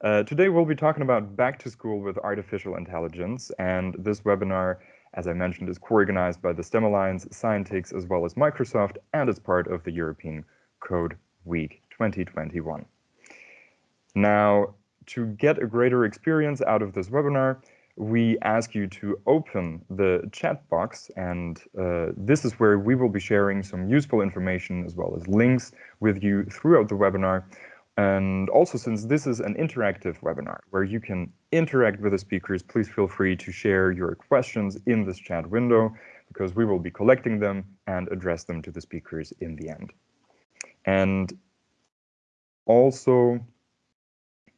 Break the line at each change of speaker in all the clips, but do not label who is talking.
Uh, today we'll be talking about back to school with artificial intelligence, and this webinar, as I mentioned, is co-organized by the STEM Alliance, Scientix, as well as Microsoft, and is part of the European Code Week 2021. Now, to get a greater experience out of this webinar, we ask you to open the chat box, and uh, this is where we will be sharing some useful information as well as links with you throughout the webinar. And also, since this is an interactive webinar where you can interact with the speakers, please feel free to share your questions in this chat window because we will be collecting them and address them to the speakers in the end. And also,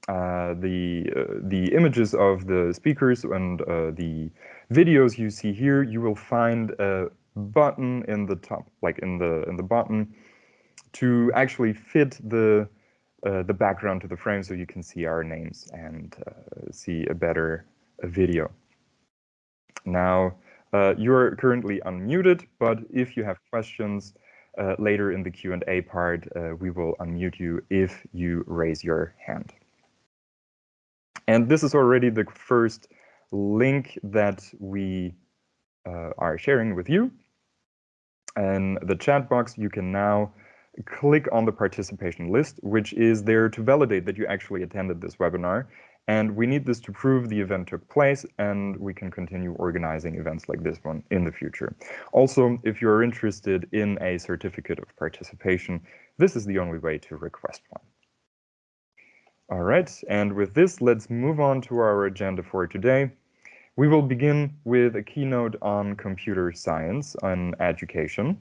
uh, the uh, the images of the speakers and uh, the videos you see here, you will find a button in the top, like in the in the button, to actually fit the uh, the background to the frame so you can see our names and uh, see a better video. Now, uh, you're currently unmuted, but if you have questions uh, later in the Q&A part, uh, we will unmute you if you raise your hand. And this is already the first link that we uh, are sharing with you. And the chat box, you can now click on the participation list, which is there to validate that you actually attended this webinar. And we need this to prove the event took place, and we can continue organizing events like this one in the future. Also, if you're interested in a certificate of participation, this is the only way to request one. All right, and with this, let's move on to our agenda for today. We will begin with a keynote on computer science and education.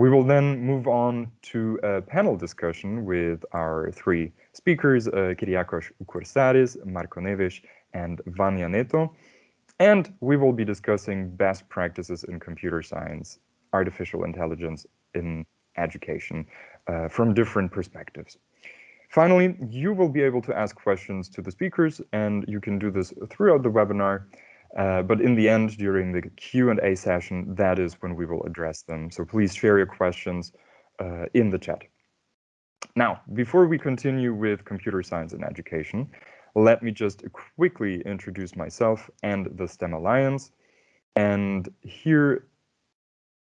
We will then move on to a panel discussion with our three speakers, uh, Kyriakos Koursaris, Marco Neves, and Vanya Neto. And we will be discussing best practices in computer science, artificial intelligence in education uh, from different perspectives. Finally, you will be able to ask questions to the speakers, and you can do this throughout the webinar uh, but in the end, during the Q&A session, that is when we will address them. So please share your questions uh, in the chat. Now, before we continue with computer science and education, let me just quickly introduce myself and the STEM Alliance. And here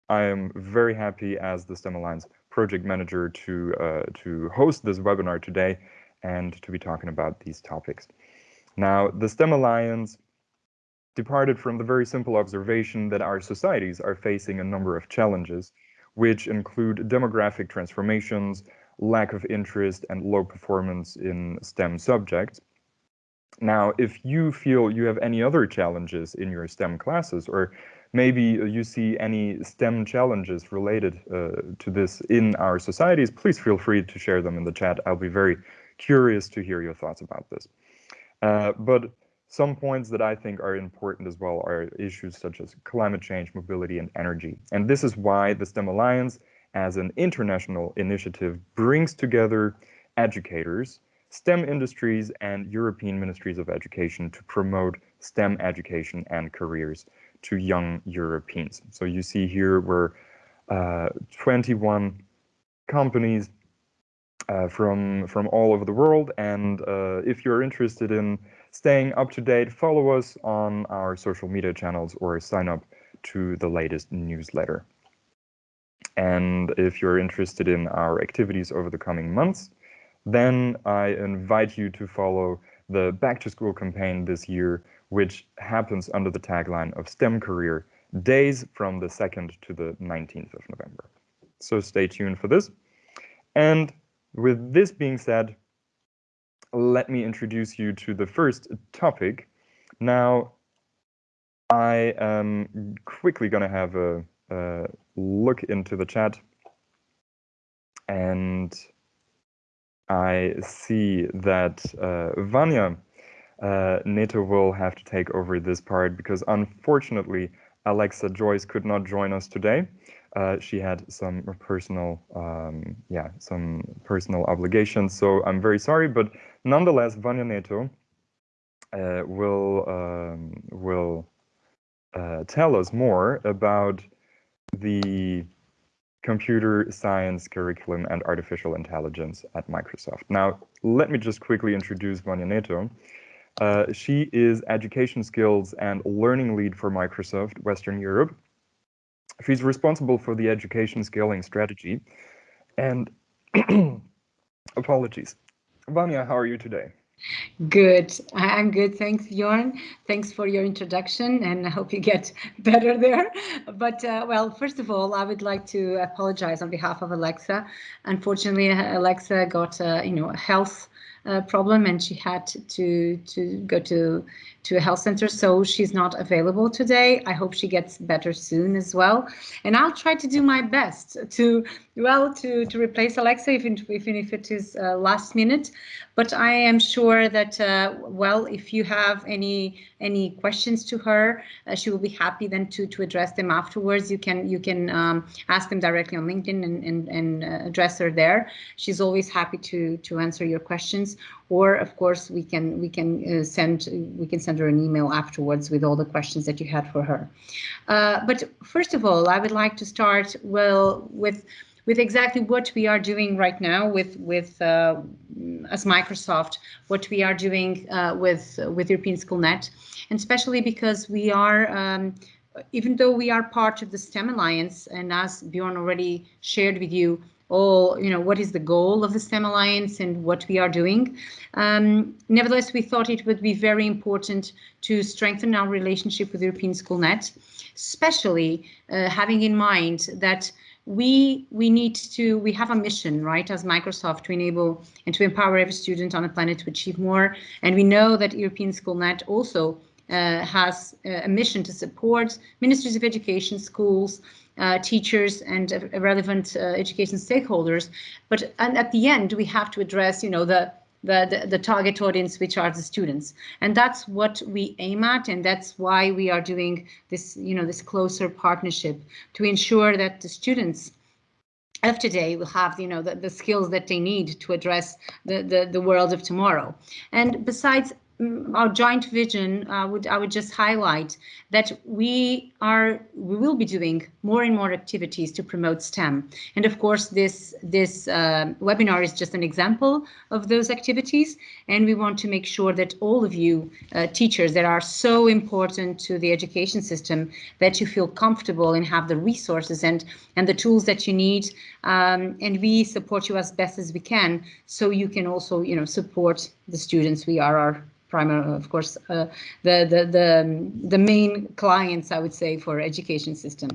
I am very happy as the STEM Alliance project manager to, uh, to host this webinar today and to be talking about these topics. Now, the STEM Alliance departed from the very simple observation that our societies are facing a number of challenges, which include demographic transformations, lack of interest, and low performance in STEM subjects. Now, if you feel you have any other challenges in your STEM classes, or maybe you see any STEM challenges related uh, to this in our societies, please feel free to share them in the chat. I'll be very curious to hear your thoughts about this. Uh, but some points that I think are important as well are issues such as climate change, mobility, and energy. And this is why the STEM Alliance, as an international initiative, brings together educators, STEM industries, and European ministries of education to promote STEM education and careers to young Europeans. So you see here we're uh, 21 companies uh, from from all over the world, and uh, if you're interested in staying up to date, follow us on our social media channels or sign up to the latest newsletter. And if you're interested in our activities over the coming months, then I invite you to follow the Back to School campaign this year, which happens under the tagline of STEM Career Days from the 2nd to the 19th of November. So stay tuned for this. And with this being said, let me introduce you to the first topic. Now, I am quickly going to have a, a, look into the chat. And I see that uh, Vanya uh, Neto will have to take over this part because unfortunately, Alexa Joyce could not join us today uh, she had some personal, um, yeah, some personal obligations. So I'm very sorry, but nonetheless, Vanya Neto uh, will um, will uh, tell us more about the computer science curriculum and artificial intelligence at Microsoft. Now, let me just quickly introduce Vanya Neto. Uh, she is education skills and learning lead for Microsoft Western Europe. She's responsible for the education scaling strategy. And apologies. Vanya, how are you today?
Good. I'm good. Thanks, Bjorn. Thanks for your introduction, and I hope you get better there. But uh, well, first of all, I would like to apologize on behalf of Alexa. Unfortunately, Alexa got uh, you know health problem, and she had to to go to to a health center, so she's not available today. I hope she gets better soon as well. And I'll try to do my best to, well, to, to replace Alexa, even, even if it is uh, last minute. But I am sure that, uh, well, if you have any any questions to her, uh, she will be happy then to to address them afterwards. You can you can um, ask them directly on LinkedIn and and, and uh, address her there. She's always happy to to answer your questions or of course we can we can uh, send we can send her an email afterwards with all the questions that you had for her. Uh, but first of all, I would like to start well with with exactly what we are doing right now with with uh, as Microsoft, what we are doing uh, with with European SchoolNet, and especially because we are. Um, even though we are part of the STEM Alliance, and as Bjorn already shared with you, all, you know, what is the goal of the STEM Alliance and what we are doing. Um, nevertheless, we thought it would be very important to strengthen our relationship with European SchoolNet, especially uh, having in mind that we we need to we have a mission right as microsoft to enable and to empower every student on the planet to achieve more and we know that european schoolnet also uh, has a mission to support ministries of education schools uh, teachers and uh, relevant uh, education stakeholders. But and at the end, we have to address, you know, the, the, the, the target audience, which are the students. And that's what we aim at. And that's why we are doing this, you know, this closer partnership to ensure that the students of today will have you know the, the skills that they need to address the, the the world of tomorrow and besides our joint vision uh, would I would just highlight that we are we will be doing more and more activities to promote STEM. And of course this this uh, webinar is just an example of those activities. And we want to make sure that all of you uh, teachers that are so important to the education system that you feel comfortable and have the resources and and the tools that you need. Um, and we support you as best as we can so you can also you know support the students we are our primary, of course, uh, the, the, the, the main clients, I would say, for education system.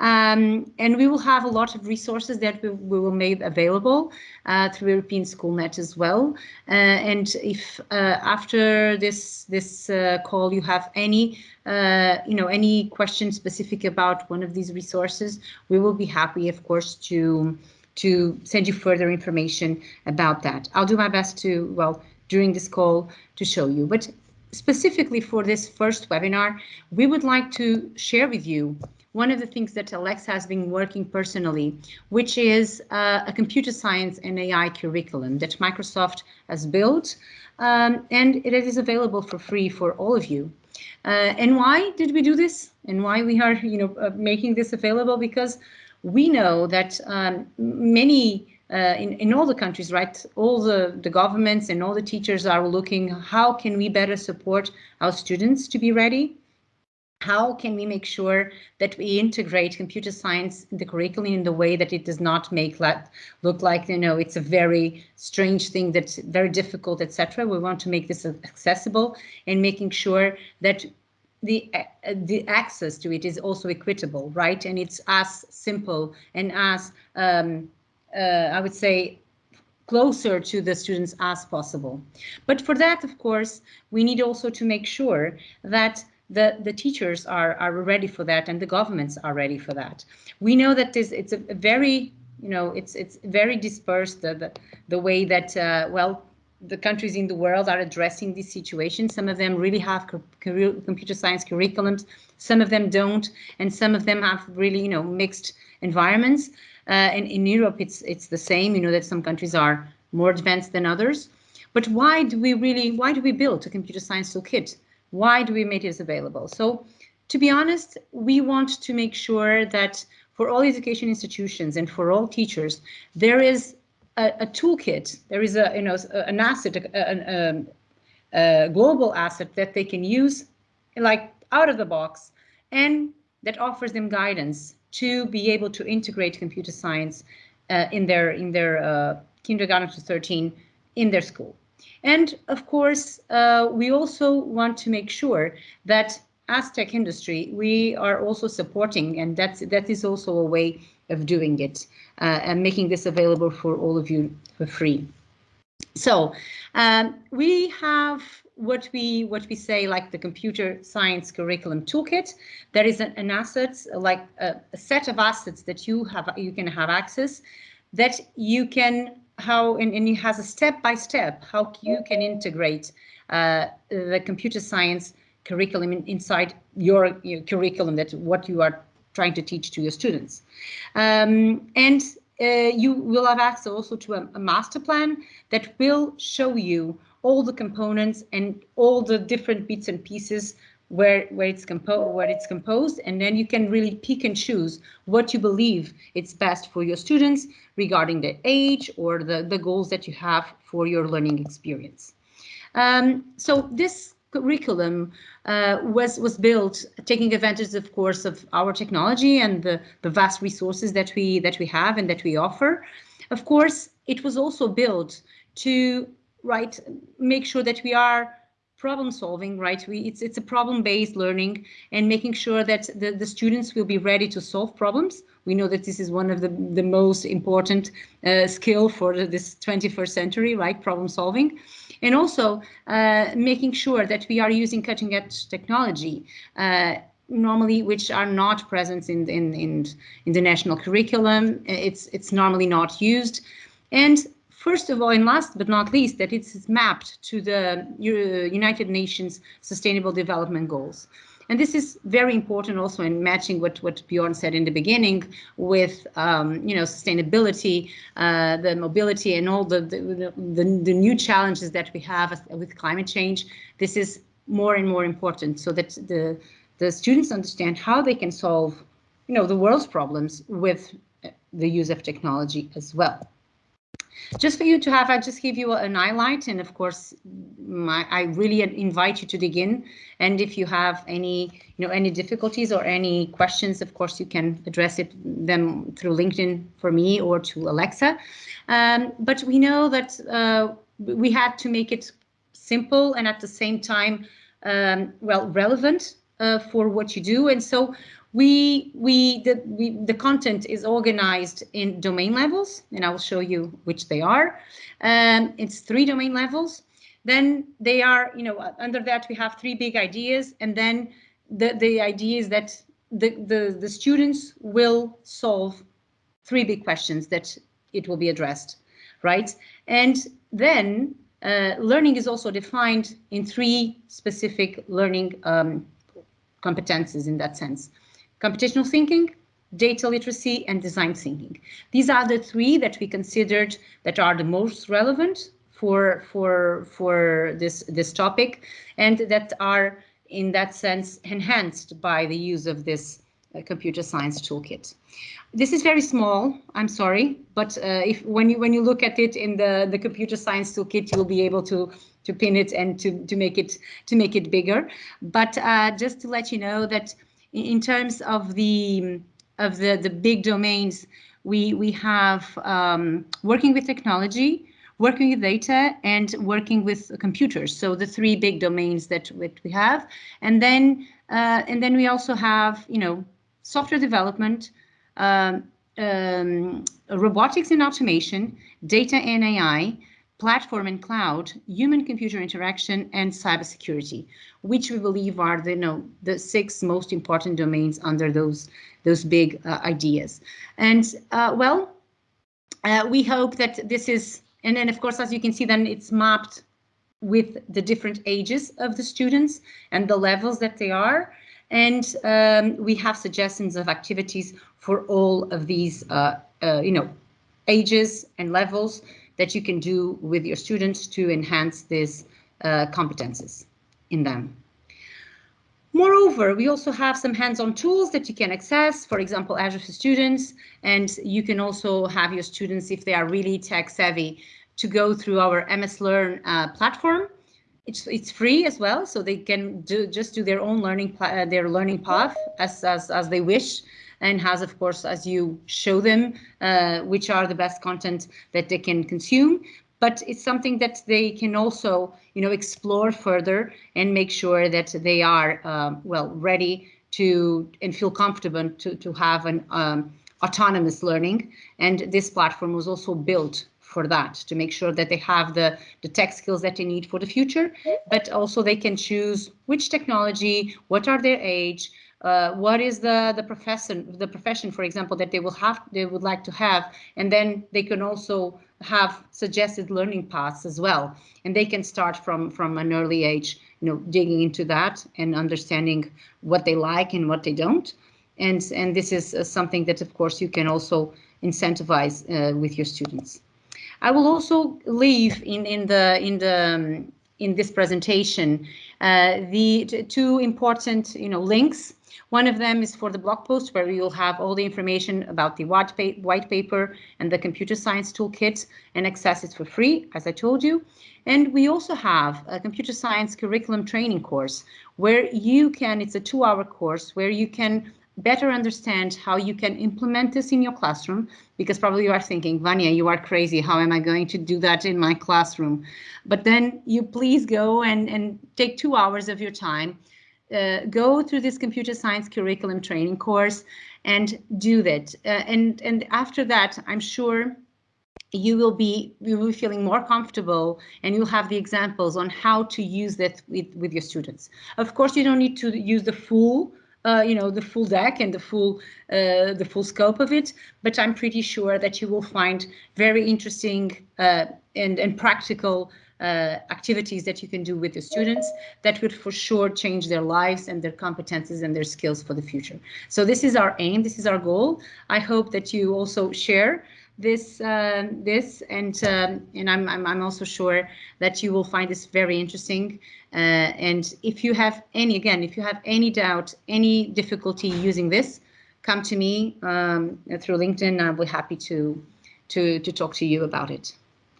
Um, and we will have a lot of resources that we, we will make available uh, through European SchoolNet as well. Uh, and if uh, after this this uh, call you have any uh, you know any questions specific about one of these resources, we will be happy, of course, to to send you further information about that. I'll do my best to well during this call to show you. But specifically for this first webinar, we would like to share with you one of the things that Alexa has been working personally, which is uh, a computer science and AI curriculum that Microsoft has built, um, and it is available for free for all of you. Uh, and why did we do this? And why we are, you know, uh, making this available? Because we know that um, many uh, in, in all the countries, right, all the, the governments and all the teachers are looking, how can we better support our students to be ready? How can we make sure that we integrate computer science in the curriculum in the way that it does not make that look like, you know, it's a very strange thing that's very difficult, etc. We want to make this accessible and making sure that the uh, the access to it is also equitable, right? And it's as simple and as um, uh, I would say, closer to the students as possible. But for that, of course, we need also to make sure that the, the teachers are, are ready for that and the governments are ready for that. We know that this it's a, very, you know, it's it's very dispersed, the, the, the way that, uh, well, the countries in the world are addressing this situation. Some of them really have computer science curriculums, some of them don't, and some of them have really, you know, mixed environments. Uh, and in Europe, it's it's the same. You know that some countries are more advanced than others. But why do we really? Why do we build a computer science toolkit? Why do we make this available? So, to be honest, we want to make sure that for all education institutions and for all teachers, there is a, a toolkit, there is a, you know, an asset, a, a, a global asset that they can use like out of the box and that offers them guidance to be able to integrate computer science uh, in their in their uh, kindergarten to 13 in their school. And of course, uh, we also want to make sure that as tech industry, we are also supporting, and that's that is also a way of doing it uh, and making this available for all of you for free. So um, we have what we what we say like the computer science curriculum toolkit. There is an, an asset like a, a, set of assets that you have you can have access that you can how and, and it has a step by step how you can integrate uh, the computer science curriculum in, inside your, your, curriculum that what you are trying to teach to your students um, and uh, you will have access also to a, a master plan that will show you all the components and all the different bits and pieces where where it's composed where it's composed and then you can really pick and choose what you believe it's best for your students regarding the age or the the goals that you have for your learning experience. Um, so this curriculum uh, was was built taking advantage of course of our technology and the the vast resources that we that we have and that we offer. Of course it was also built to right make sure that we are problem solving, right? We, it's, it's a problem-based learning and making sure that the, the students will be ready to solve problems. We know that this is one of the, the most important uh, skill for this 21st century, right? Problem solving. And also uh, making sure that we are using cutting edge technology, uh, normally which are not present in, in, in, in the national curriculum. It's, it's normally not used. And First of all, and last but not least, that it's mapped to the United Nations Sustainable Development Goals. And this is very important also in matching what, what Bjorn said in the beginning with, um, you know, sustainability, uh, the mobility and all the, the, the, the, new challenges that we have with climate change. This is more and more important so that the, the students understand how they can solve, you know, the world's problems with the use of technology as well just for you to have, I just give you an highlight. And of course, my, I really invite you to dig in. And if you have any, you know, any difficulties or any questions, of course, you can address it them through LinkedIn for me or to Alexa. Um, but we know that uh, we had to make it simple and at the same time, um, well, relevant uh, for what you do. And so we we the we, the content is organized in domain levels and i will show you which they are. Um, it's three domain levels. Then they are you know under that we have three big ideas and then the the idea is that the the the students will solve three big questions that it will be addressed right? And then uh, learning is also defined in three specific learning um, competences in that sense computational thinking, data literacy, and design thinking. These are the three that we considered that are the most relevant for for for this this topic, and that are in that sense enhanced by the use of this uh, computer science toolkit. This is very small. I'm sorry, but uh, if when you when you look at it in the the computer science toolkit, you'll be able to to pin it and to to make it to make it bigger. But uh, just to let you know that in terms of the of the the big domains, we we have um, working with technology, working with data, and working with computers. So the three big domains that, that we have, and then uh, and then we also have you know software development. Um, um, robotics and automation, data and AI, platform and cloud, human-computer interaction, and cybersecurity, which we believe are the, you know, the six most important domains under those, those big uh, ideas. And uh, well, uh, we hope that this is, and then of course, as you can see, then it's mapped with the different ages of the students and the levels that they are. And um, we have suggestions of activities for all of these, uh, uh, you know, ages and levels that you can do with your students to enhance these uh, competences in them. Moreover, we also have some hands-on tools that you can access, for example, Azure for Students, and you can also have your students, if they are really tech savvy, to go through our MS Learn uh, platform. It's, it's free as well, so they can do just do their own learning uh, their learning path as, as, as they wish and has, of course, as you show them, uh, which are the best content that they can consume but it's something that they can also, you know, explore further and make sure that they are, um, well, ready to and feel comfortable to, to have an um, autonomous learning. And this platform was also built for that to make sure that they have the the tech skills that they need for the future but also they can choose which technology what are their age uh, what is the the profession the profession for example that they will have they would like to have and then they can also have suggested learning paths as well. And they can start from from an early age you know digging into that and understanding what they like and what they don't. And and this is uh, something that of course you can also incentivize uh, with your students. I will also leave in in the in the um, in this presentation uh, the two important you know links one of them is for the blog post where you'll have all the information about the white, paper and the computer science toolkit and access it for free, as I told you. And we also have a computer science curriculum training course where you can, it's a two hour course where you can better understand how you can implement this in your classroom because probably you are thinking Vanya you are crazy how am I going to do that in my classroom but then you please go and and take two hours of your time uh, go through this computer science curriculum training course and do that. Uh, and, and after that, I'm sure you will be you will be feeling more comfortable and you'll have the examples on how to use that with, with your students. Of course, you don't need to use the full uh, you know the full deck and the full uh, the full scope of it but i'm pretty sure that you will find very interesting uh, and and practical uh, activities that you can do with the students that would for sure change their lives and their competences and their skills for the future. So this is our aim, this is our goal. I hope that you also share this uh, this and um, and I'm, I'm, I'm also sure that you will find this very interesting uh, and if you have any again if you have any doubt any difficulty using this come to me um, through LinkedIn I'll be happy to to to talk to you about it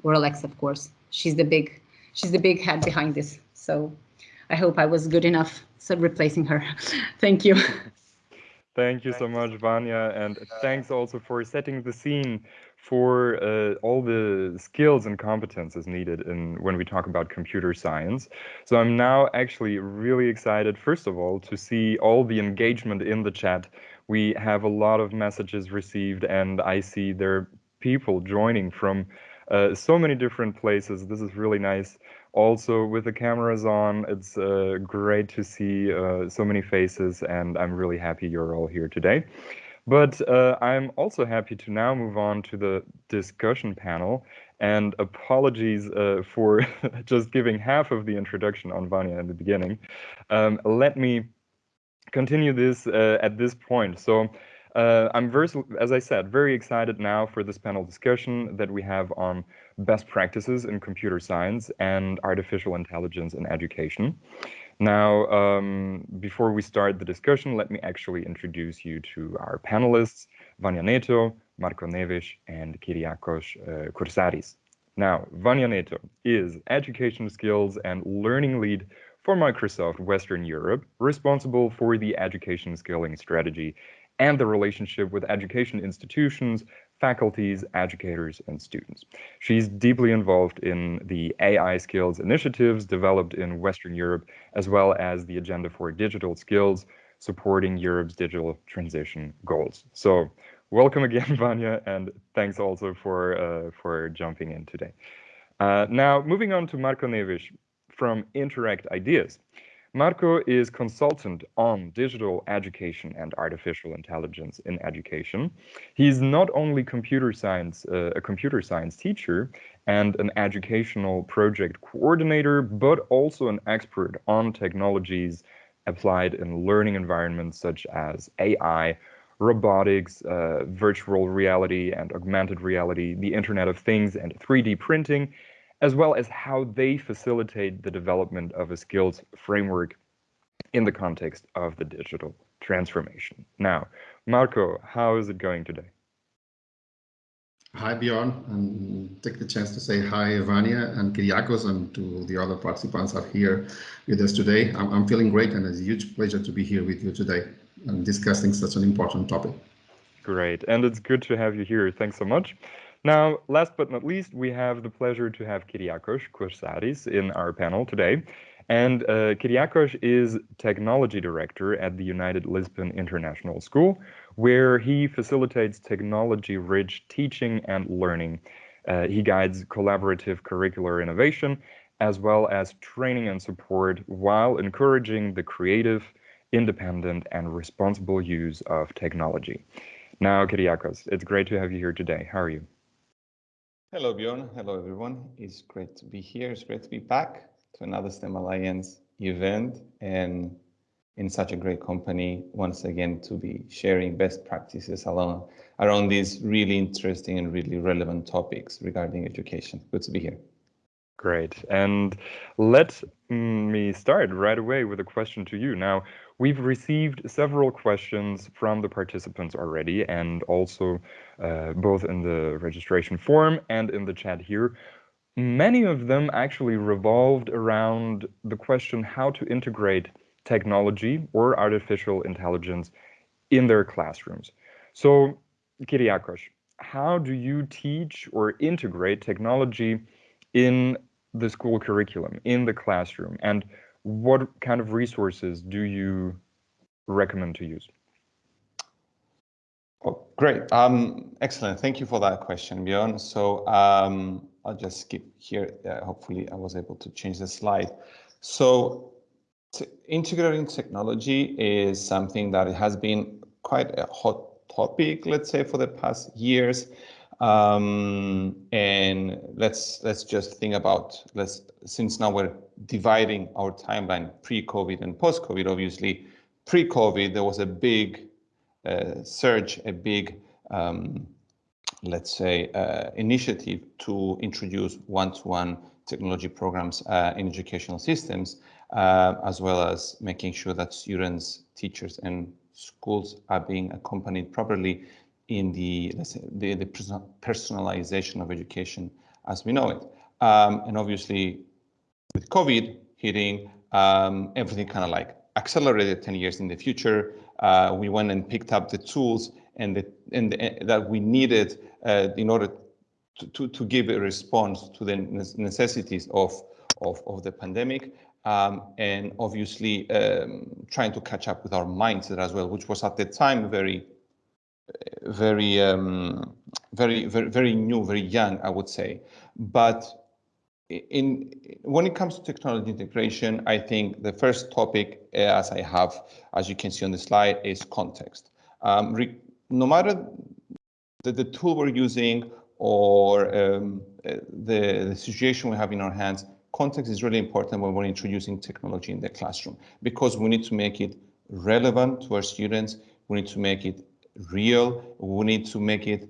or Alexa of course she's the big she's the big head behind this. So I hope I was good enough so replacing her. Thank you.
Thank you so much, Vanya, and thanks also for setting the scene for uh, all the skills and competences needed in when we talk about computer science. So I'm now actually really excited, first of all, to see all the engagement in the chat. We have a lot of messages received, and I see there are people joining from uh, so many different places. This is really nice. Also, with the cameras on, it's uh, great to see uh, so many faces, and I'm really happy you're all here today. But uh, I'm also happy to now move on to the discussion panel. And apologies uh, for just giving half of the introduction on Vanya in the beginning. Um, let me continue this at this point. So uh, I'm very, as I said, very excited now for this panel discussion that we have on best practices in computer science and artificial intelligence in education. Now, um, before we start the discussion, let me actually introduce you to our panelists, Vanya Neto, Marco Neves, and Kyriakos uh, Koursaris. Now, Vanya Neto is Education Skills and Learning Lead for Microsoft Western Europe, responsible for the education skilling strategy and the relationship with education institutions, faculties, educators, and students. She's deeply involved in the AI skills initiatives developed in Western Europe, as well as the Agenda for Digital Skills, supporting Europe's digital transition goals. So welcome again, Vanya, and thanks also for, uh, for jumping in today. Uh, now, moving on to Marco Neves from Interact Ideas. Marco is consultant on digital education and artificial intelligence in education. He's not only computer science, uh, a computer science teacher and an educational project coordinator, but also an expert on technologies applied in learning environments such as AI, robotics, uh, virtual reality and augmented reality, the Internet of Things and 3D printing, as well as how they facilitate the development of a skills framework in the context of the digital transformation. Now, Marco, how is it going today?
Hi, Bjorn, and take the chance to say hi, Vanya and Kyriakos, and to the other participants are here with us today. I'm, I'm feeling great, and it's a huge pleasure to be here with you today and discussing such an important topic.
Great, and it's good to have you here. Thanks so much. Now, last but not least, we have the pleasure to have Kyriakos Koursaris in our panel today. And uh, Kyriakos is Technology Director at the United Lisbon International School, where he facilitates technology-rich teaching and learning. Uh, he guides collaborative curricular innovation, as well as training and support, while encouraging the creative, independent, and responsible use of technology. Now, Kyriakos, it's great to have you here today. How are you?
Hello, Bjorn. Hello, everyone. It's great to be here. It's great to be back to another STEM Alliance event and in such a great company once again to be sharing best practices along around these really interesting and really relevant topics regarding education. Good to be here.
Great. And let me start right away with a question to you. Now, we've received several questions from the participants already, and also uh, both in the registration form and in the chat here. Many of them actually revolved around the question how to integrate technology or artificial intelligence in their classrooms. So, Kyriakos, how do you teach or integrate technology in the school curriculum in the classroom and what kind of resources do you recommend to use?
Oh, great. Um, excellent. Thank you for that question, Bjorn. So um, I'll just skip here. Uh, hopefully I was able to change the slide. So integrating technology is something that has been quite a hot topic, let's say, for the past years. Um, and let's let's just think about let's since now we're dividing our timeline pre-COVID and post-COVID. Obviously, pre-COVID there was a big uh, surge, a big um, let's say uh, initiative to introduce one-to-one technology programs uh, in educational systems, uh, as well as making sure that students, teachers, and schools are being accompanied properly in the, say, the, the personalization of education as we know it. Um, and obviously, with COVID hitting, um, everything kind of like accelerated 10 years in the future. Uh, we went and picked up the tools and, the, and the, that we needed uh, in order to, to, to, give a response to the necessities of, of, of the pandemic. Um, and obviously um, trying to catch up with our mindset as well, which was at the time very very, um, very, very, very new, very young, I would say. But in when it comes to technology integration, I think the first topic, uh, as I have, as you can see on the slide, is context. Um, no matter the, the tool we're using or um, uh, the, the situation we have in our hands, context is really important when we're introducing technology in the classroom because we need to make it relevant to our students. We need to make it real. We need to make it,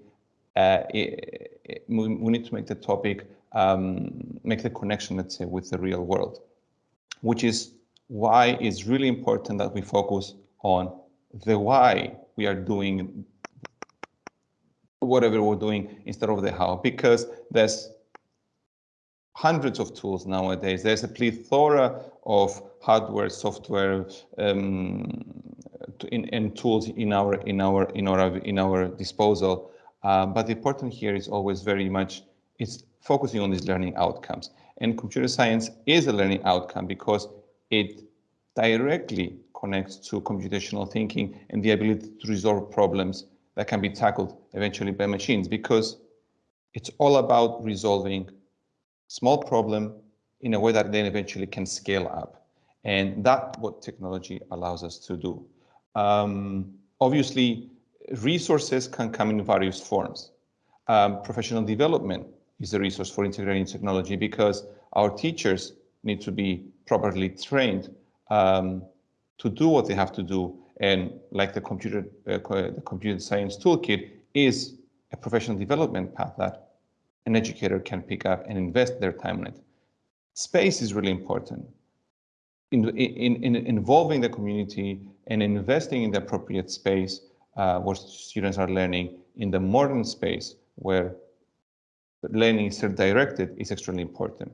uh, it, we need to make the topic, um, make the connection, let's say, with the real world, which is why it's really important that we focus on the why we are doing whatever we're doing instead of the how, because there's hundreds of tools nowadays. There's a plethora of hardware, software, um, in, and tools in our in our in our in our disposal. Um, but the important here is always very much it's focusing on these learning outcomes. And computer science is a learning outcome because it directly connects to computational thinking and the ability to resolve problems that can be tackled eventually by machines because it's all about resolving small problem in a way that then eventually can scale up. And that's what technology allows us to do. Um, obviously, resources can come in various forms. Um, professional development is a resource for integrating technology because our teachers need to be properly trained um, to do what they have to do. And like the computer, uh, the computer science toolkit is a professional development path that an educator can pick up and invest their time in it. Space is really important. in, in, in involving the community and investing in the appropriate space uh, where students are learning in the modern space where learning is directed is extremely important.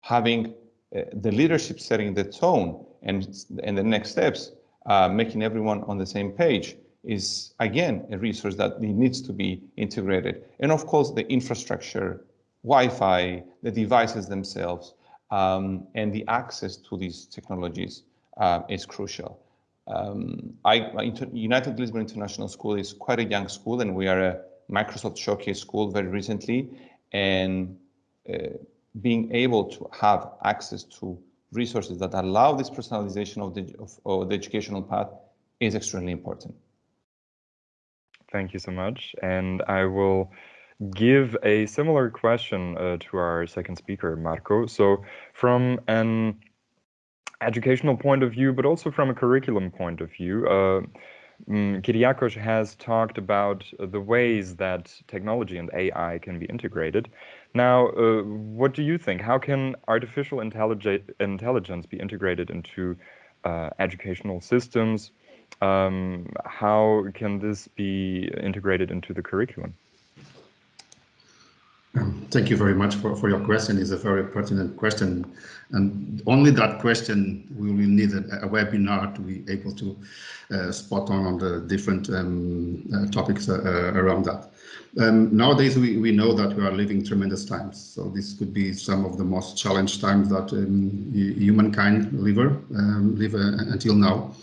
Having uh, the leadership setting the tone and, and the next steps, uh, making everyone on the same page is again a resource that needs to be integrated. And of course, the infrastructure, Wi-Fi, the devices themselves, um, and the access to these technologies uh, is crucial. Um, I, United Lisbon International School is quite a young school, and we are a Microsoft Showcase school very recently. And uh, being able to have access to resources that allow this personalization of the, of, of the educational path is extremely important.
Thank you so much. And I will give a similar question uh, to our second speaker, Marco. So from an educational point of view, but also from a curriculum point of view, uh, um, Kyriakos has talked about the ways that technology and AI can be integrated. Now, uh, what do you think? How can artificial intelligence be integrated into uh, educational systems? Um, how can this be integrated into the curriculum?
Um, thank you very much for, for your question. It's a very pertinent question. And only that question, we will need a, a webinar to be able to uh, spot on on the different um, uh, topics uh, uh, around that. Um, nowadays, we, we know that we are living tremendous times. So this could be some of the most challenged times that um, humankind live, um, live uh, until now.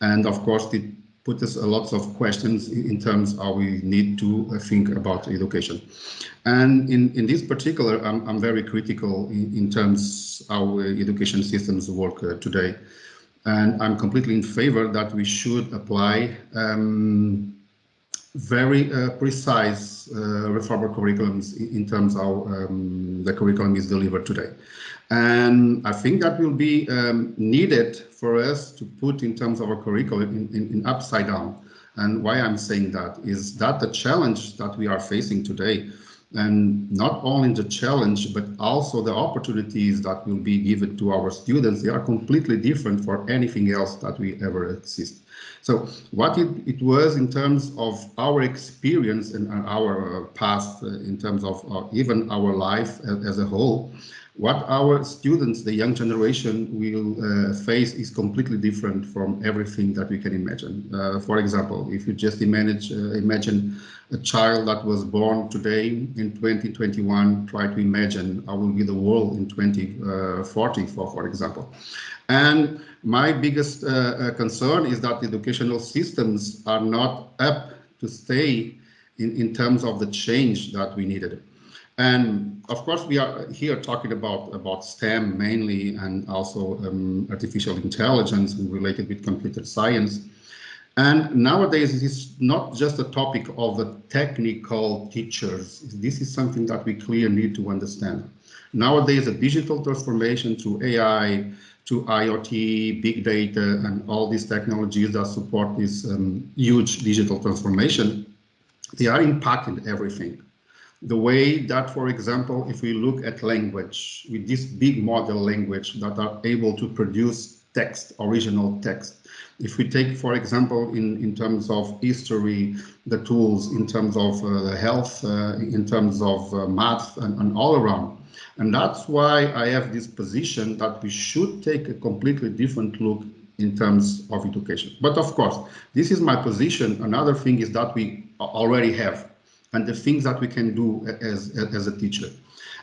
And of course, it put us a lot of questions in terms how we need to uh, think about education. And in, in this particular, I'm, I'm very critical in, in terms how education systems work uh, today. And I'm completely in favor that we should apply um, very uh, precise uh, reformer curriculums in, in terms of how um, the curriculum is delivered today. And I think that will be um, needed for us to put in terms of our curriculum in, in, in, upside down. And why I'm saying that is that the challenge that we are facing today, and not only the challenge, but also the opportunities that will be given to our students, they are completely different for anything else that we ever exist. So what it, it was in terms of our experience and our past, uh, in terms of uh, even our life as, as a whole, what our students, the young generation, will uh, face is completely different from everything that we can imagine. Uh, for example, if you just imagine, uh, imagine a child that was born today in 2021, try to imagine how will be the world in 2040, for, for example. And my biggest uh, uh, concern is that educational systems are not up to stay in, in terms of the change that we needed. And of course, we are here talking about, about STEM mainly and also um, artificial intelligence and related with computer science. And nowadays, it is not just a topic of the technical teachers. This is something that we clearly need to understand. Nowadays, the digital transformation to AI, to IoT, big data, and all these technologies that support this um, huge digital transformation, they are impacting everything the way that, for example, if we look at language with this big model language that are able to produce text, original text. If we take, for example, in, in terms of history, the tools, in terms of uh, health, uh, in terms of uh, math and, and all around. And that's why I have this position that we should take a completely different look in terms of education. But of course, this is my position. Another thing is that we already have and the things that we can do as, as a teacher.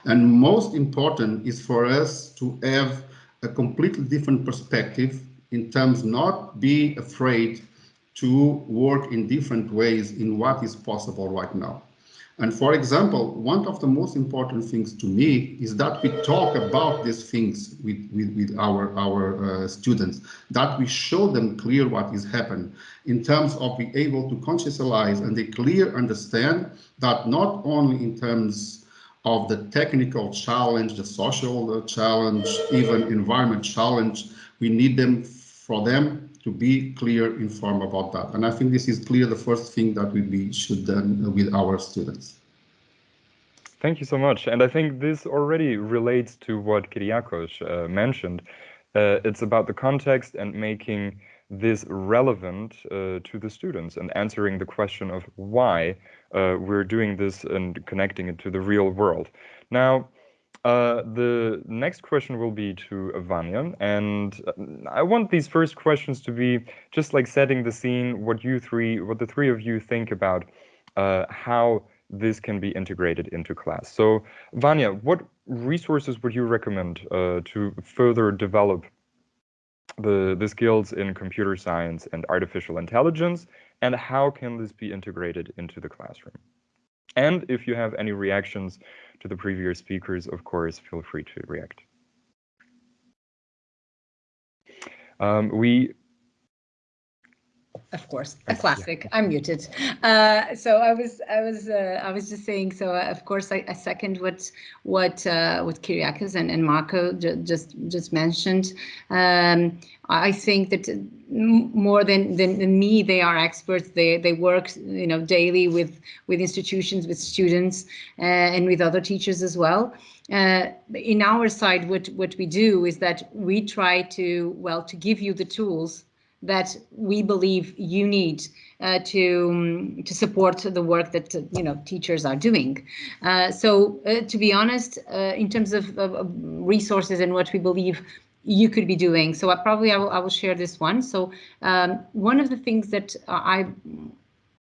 And most important is for us to have a completely different perspective in terms not be afraid to work in different ways in what is possible right now. And for example, one of the most important things to me is that we talk about these things with, with, with our, our uh, students, that we show them clear what is happening in terms of being able to conscientize and they clear understand that not only in terms of the technical challenge, the social challenge, even environment challenge, we need them for them to be clear, informed about that. And I think this is clear the first thing that we be, should done with our students.
Thank you so much. And I think this already relates to what Kyriakos uh, mentioned. Uh, it's about the context and making this relevant uh, to the students and answering the question of why uh, we're doing this and connecting it to the real world. Now, uh, the next question will be to Vanya, and uh, I want these first questions to be just like setting the scene, what you three, what the three of you think about uh, how this can be integrated into class. So Vanya, what resources would you recommend uh, to further develop the, the skills in computer science and artificial intelligence, and how can this be integrated into the classroom? And if you have any reactions to the previous speakers, of course, feel free to react. Um, we
of course a classic yeah. i'm muted. Uh, so i was i was uh, i was just saying so uh, of course I, I, second what what uh, what Kyriakos and, and marco just just mentioned. Um, i think that more than, than, than me they are experts. They they work you know daily with with institutions with students uh, and with other teachers as well. Uh, in our side what what we do is that we try to well to give you the tools that we believe you need uh, to um, to support the work that you know teachers are doing. Uh, so uh, to be honest, uh, in terms of, of, of, resources and what we believe you could be doing, so I probably I will, I will share this one. So um, one of the things that I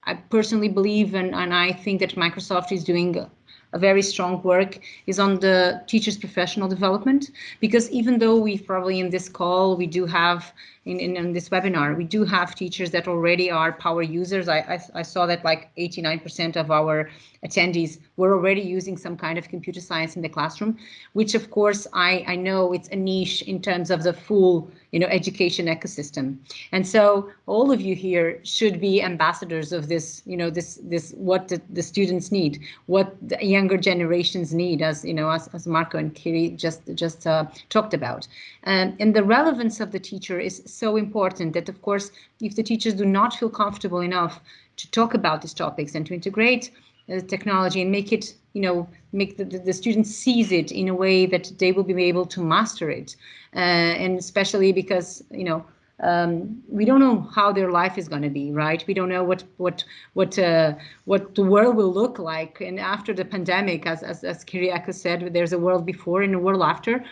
I personally believe and, and I think that Microsoft is doing a very strong work is on the teacher's professional development because even though we probably in this call we do have in, in, in, this webinar we do have teachers that already are power users i i, I saw that like 89 percent of our attendees were already using some kind of computer science in the classroom which of course i i know it's a niche in terms of the full you know, education ecosystem. And so all of you here should be ambassadors of this, you know, this, this, what the, the students need, what the younger generations need, as, you know, as, as Marco and Kiri just, just uh, talked about. Um, and the relevance of the teacher is so important that, of course, if the teachers do not feel comfortable enough to talk about these topics and to integrate uh, technology and make it, you know, make the, the, the students sees it in a way that they will be able to master it. Uh, and especially because you know um, we don't know how their life is going to be, right? We don't know what what what uh, what the world will look like. And after the pandemic, as as, as Kyriakos said, there's a world before and a world after.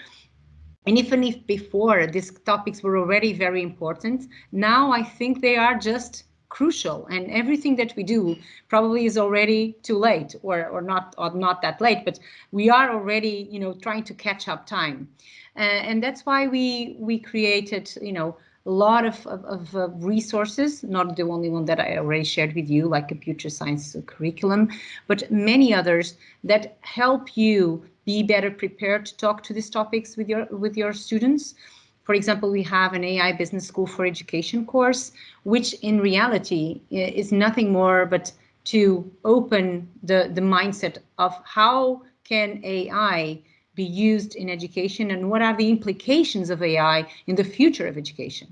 And even if before these topics were already very important, now I think they are just crucial and everything that we do probably is already too late or or not or not that late but we are already you know trying to catch up time uh, and that's why we we created, you know, a lot of, of, of uh, resources, not the only one that I already shared with you, like computer science curriculum, but many others that help you be better prepared to talk to these topics with your with your students. For example, we have an AI Business School for Education course, which in reality is nothing more but to open the, the mindset of how can AI be used in education and what are the implications of AI in the future of education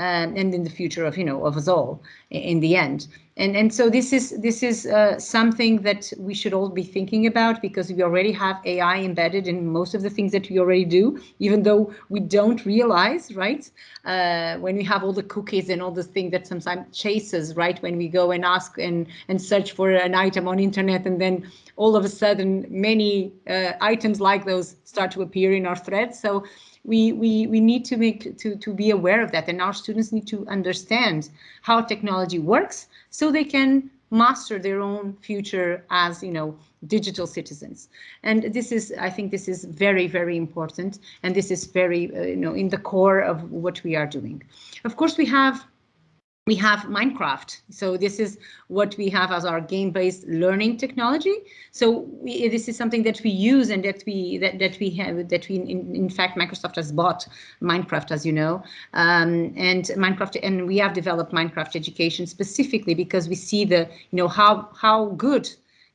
um, and in the future of, you know, of us all in the end. And, and so this is this is uh, something that we should all be thinking about because we already have AI embedded in most of the things that we already do, even though we don't realize, right? Uh, when we have all the cookies and all the things that sometimes chases, right? When we go and ask and, and search for an item on internet and then all of a sudden many uh, items like those start to appear in our threads. So we, we, we need to make to, to be aware of that. And our students need to understand how technology works so they can master their own future as you know digital citizens. And this is i think this is very very important. And this is very uh, you know in the core of what we are doing. Of course we have we have Minecraft. So this is what we have as our game-based learning technology. So we, this is something that we use and that we that, that we have that we in, in fact Microsoft has bought Minecraft, as you know, um, and Minecraft and we have developed Minecraft education specifically because we see the you know how how good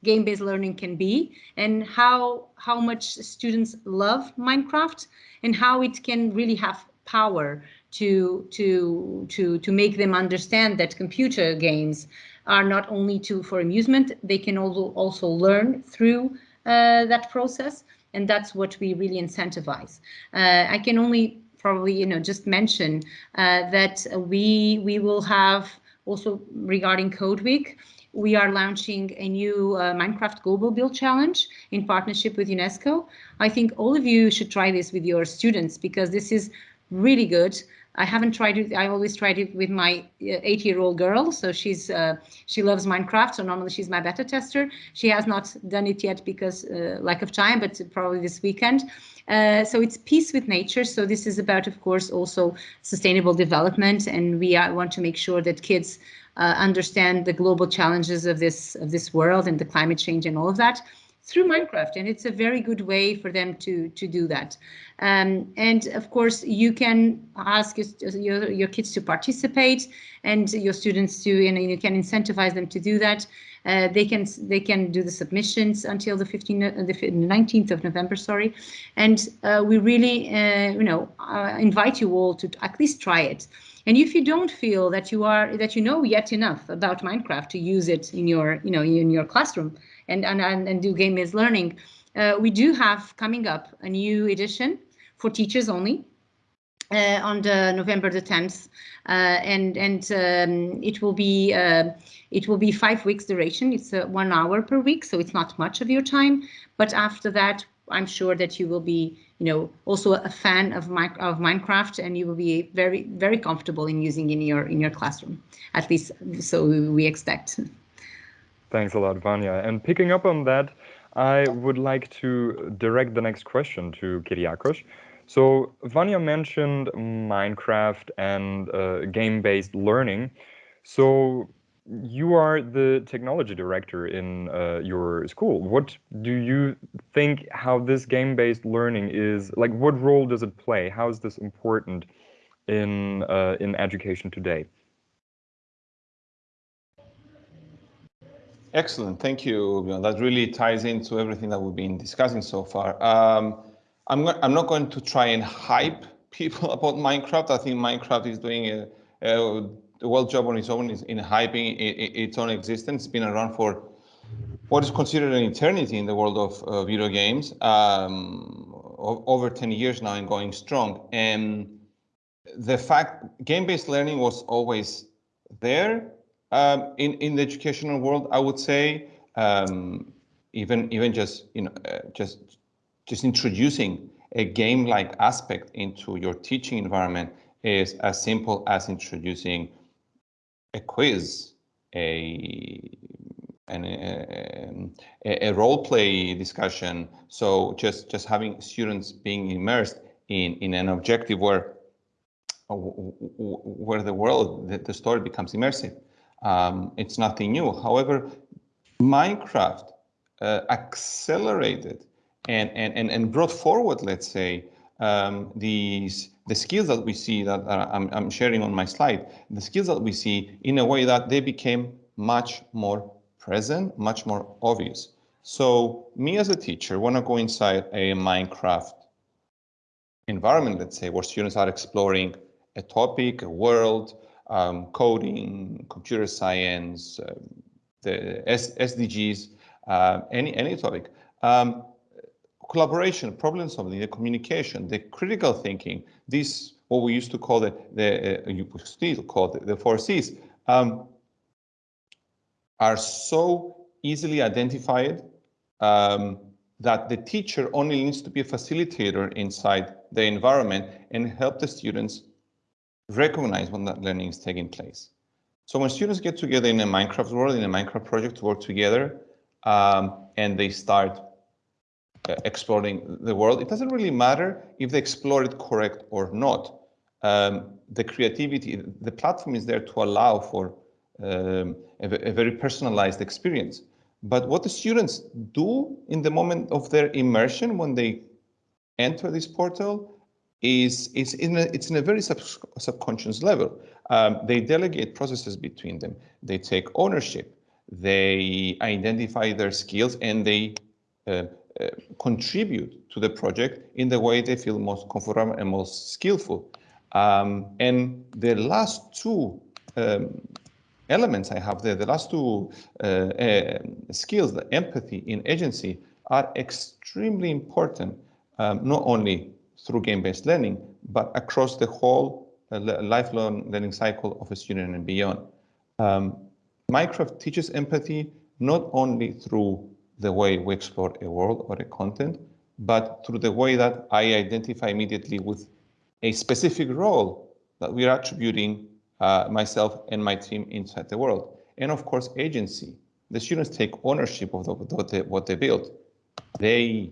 game-based learning can be and how how much students love Minecraft and how it can really have power to to to to make them understand that computer games are not only to for amusement they can also also learn through uh, that process and that's what we really incentivize uh, i can only probably you know just mention uh, that we we will have also regarding Code Week, we are launching a new uh, Minecraft Global Build Challenge in partnership with UNESCO. I think all of you should try this with your students because this is really good. I haven't tried it. I always tried it with my uh, eight-year-old girl. So she's uh, she loves Minecraft. So normally she's my beta tester. She has not done it yet because uh, lack of time, but probably this weekend. Uh, so it's peace with nature. So this is about, of course, also sustainable development, and we uh, want to make sure that kids uh, understand the global challenges of this of this world and the climate change and all of that through Minecraft, and it's a very good way for them to to do that. Um, and of course, you can ask your, your kids to participate, and your students to, and you can incentivize them to do that. Uh, they can they can do the submissions until the 15th, uh, the 19th of November, sorry, and uh, we really uh, you know uh, invite you all to at least try it. And if you don't feel that you are that you know yet enough about Minecraft to use it in your you know in your classroom and and and, do game-based learning, uh, we do have coming up a new edition for teachers only uh, on the November the 10th, uh, and and um, it will be uh, it will be five weeks duration. It's uh, one hour per week, so it's not much of your time. But after that, I'm sure that you will be, you know, also a fan of my, of Minecraft, and you will be very very comfortable in using in your in your classroom. At least so we expect.
Thanks a lot, Vanya. And picking up on that, I would like to direct the next question to Kyriakos. So Vanya mentioned Minecraft and uh, game-based learning. So you are the technology director in uh, your school. What do you think how this game-based learning is, like what role does it play? How is this important in, uh, in education today?
Excellent, thank you. That really ties into everything that we've been discussing so far. Um, I'm, I'm not going to try and hype people about Minecraft. I think Minecraft is doing a, a, well job on its own in hyping its own existence. It's been around for what is considered an eternity in the world of uh, video games, um, over 10 years now and going strong. And the fact game-based learning was always there um, in, in the educational world, I would say, um, even even just you know uh, just just introducing a game-like aspect into your teaching environment is as simple as introducing a quiz, a an, a, a, role play discussion. So just just having students being immersed in in an objective where where the world the, the story becomes immersive. Um, it's nothing new. However, Minecraft uh, accelerated and, and, and, and brought forward, let's say, um, these the skills that we see that I'm, I'm sharing on my slide, the skills that we see in a way that they became much more present, much more obvious. So me as a teacher, when I go inside a Minecraft environment, let's say, where students are exploring a topic, a world, um, coding, computer science, uh, the S SDGs, uh, any any topic. Um, collaboration, problem solving, the communication, the critical thinking, this what we used to call the, the uh, you still call the, the four C's, um, are so easily identified um, that the teacher only needs to be a facilitator inside the environment and help the students recognize when that learning is taking place. So when students get together in a Minecraft world, in a Minecraft project to work together, um, and they start uh, exploring the world, it doesn't really matter if they explore it correct or not. Um, the creativity, the platform is there to allow for um, a, a very personalized experience. But what the students do in the moment of their immersion when they enter this portal is, is in a, it's in a very sub, subconscious level. Um, they delegate processes between them. They take ownership. They identify their skills and they uh, uh, contribute to the project in the way they feel most comfortable and most skillful. Um, and the last two um, elements I have there, the last two uh, uh, skills, the empathy and agency, are extremely important, um, not only through game-based learning, but across the whole uh, lifelong learning cycle of a student and beyond. Um, Minecraft teaches empathy not only through the way we explore a world or a content, but through the way that I identify immediately with a specific role that we are attributing uh, myself and my team inside the world. And of course, agency. The students take ownership of the, what, they, what they build. They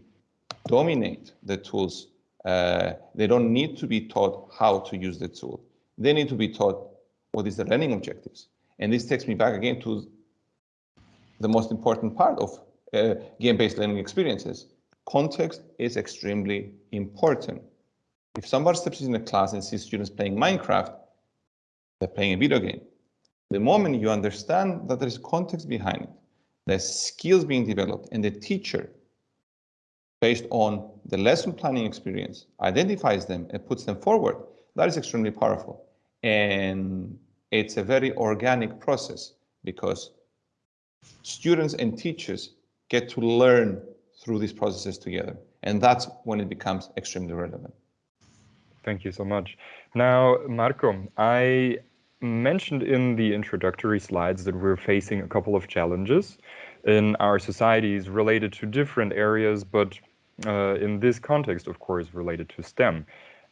dominate the tools. Uh, they don't need to be taught how to use the tool. They need to be taught what is the learning objectives. And this takes me back again to the most important part of uh, game-based learning experiences. Context is extremely important. If somebody steps in a class and sees students playing Minecraft, they're playing a video game. The moment you understand that there is context behind it, there's skills being developed, and the teacher, based on the lesson planning experience, identifies them and puts them forward, that is extremely powerful. And it's a very organic process because students and teachers get to learn through these processes together. And that's when it becomes extremely relevant.
Thank you so much. Now, Marco, I mentioned in the introductory slides that we're facing a couple of challenges in our societies related to different areas, but in this context, of course, related to STEM.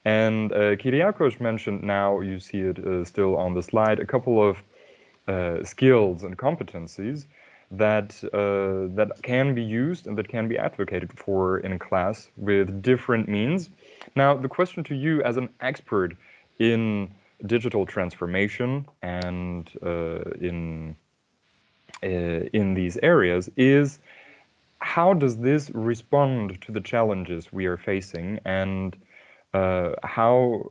And uh, Kyriakos mentioned now, you see it uh, still on the slide, a couple of uh, skills and competencies that uh, that can be used and that can be advocated for in class with different means. Now, the question to you as an expert in digital transformation and uh, in uh, in these areas is how does this respond to the challenges we are facing and uh, how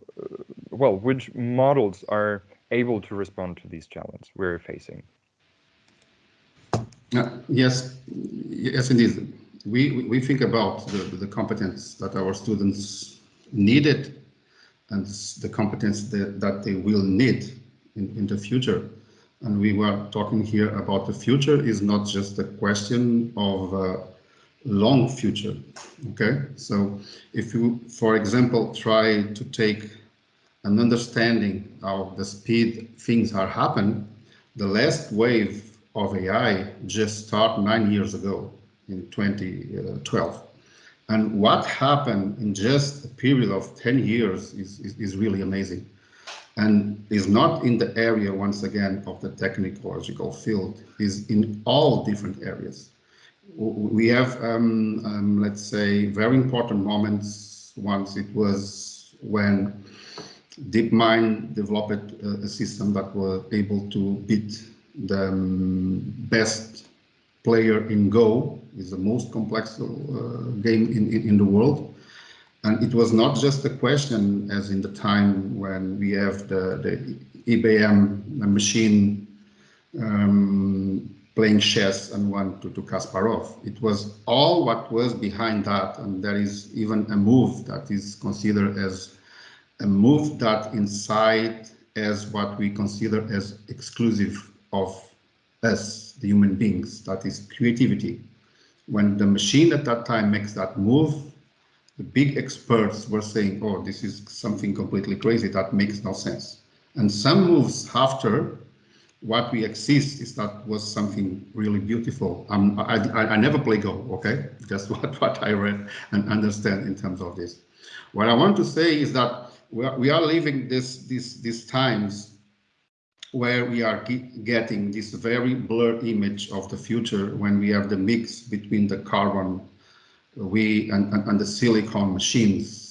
well which models are able to respond to these challenges we're facing
uh, yes, yes, indeed. We, we think about the, the competence that our students needed and the competence that, that they will need in, in the future. And we were talking here about the future is not just a question of long future. Okay, so if you, for example, try to take an understanding of the speed things are happen, the last wave of AI just started nine years ago in 2012. Uh, and what happened in just a period of 10 years is, is, is really amazing and is not in the area, once again, of the technological field, is in all different areas. We have, um, um, let's say, very important moments. Once it was when DeepMind developed a, system that was able to beat the um, best player in Go, is the most complex uh, game in, in, in, the world. And it was not just a question as in the time when we have the, the IBM machine um, playing chess and won to, to Kasparov. It was all what was behind that. And there is even a move that is considered as a move that inside as what we consider as exclusive of us, the human beings, that is creativity. When the machine at that time makes that move, the big experts were saying, oh, this is something completely crazy, that makes no sense. And some moves after, what we exist is that was something really beautiful. Um, I, I, I never play Go, okay? Just what, what I read and understand in terms of this. What I want to say is that we are, we are living this, this, these times where we are getting this very blurred image of the future when we have the mix between the carbon we and, and, the silicon machines.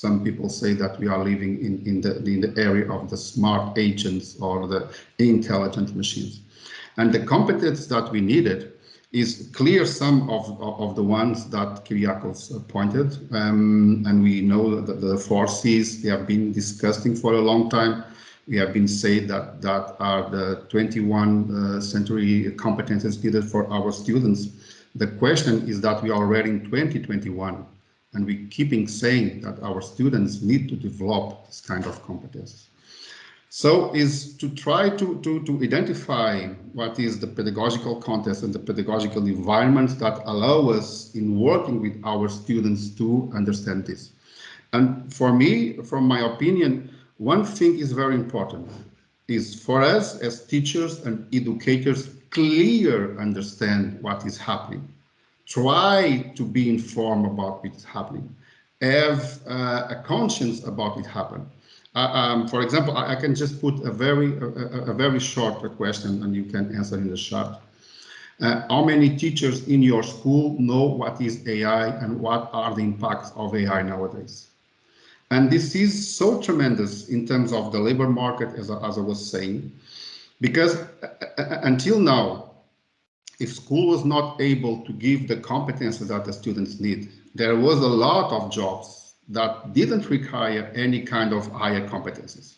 Some people say that we are living in, in, the, in the area of the smart agents or the intelligent machines. And the competence that we needed is clear some of, of, the ones that Kyriakos pointed. Um, and we know that the four C's, they have been discussing for a long time we have been saying that that are the 21 uh, century competences needed for our students. The question is that we are already in 2021 and we keeping saying that our students need to develop this kind of competence. So is to try to, to, to identify what is the pedagogical context and the pedagogical environment that allow us in working with our students to understand this. And for me, from my opinion, one thing is very important, is for us as teachers and educators, clear understand what is happening. Try to be informed about what's happening. Have uh, a conscience about it happen. Uh, um, for example, I, I, can just put a very a, a, very short question and you can answer in the chat. Uh, how many teachers in your school know what is AI and what are the impacts of AI nowadays? And this is so tremendous in terms of the labor market, as, as I was saying, because uh, uh, until now, if school was not able to give the competences that the students need, there was a lot of jobs that didn't require any kind of higher competencies.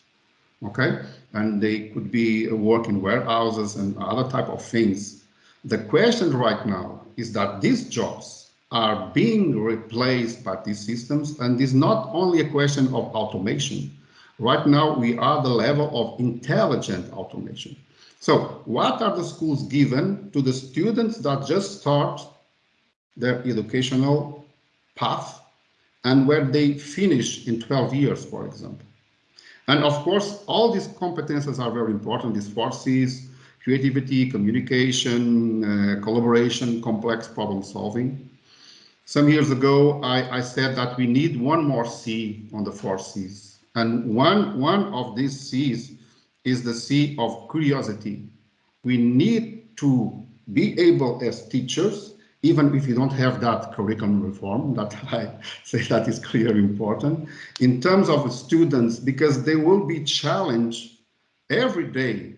Okay, and they could be work in warehouses and other type of things. The question right now is that these jobs are being replaced by these systems, and it's not only a question of automation. Right now, we are the level of intelligent automation. So what are the schools given to the students that just start their educational path and where they finish in 12 years, for example. And of course, all these competences are very important, these four C's, creativity, communication, uh, collaboration, complex problem solving. Some years ago, I, I, said that we need one more C on the four C's. And one, one of these C's is the C of curiosity. We need to be able as teachers even if you don't have that curriculum reform, that I say that is clearly important, in terms of students, because they will be challenged every day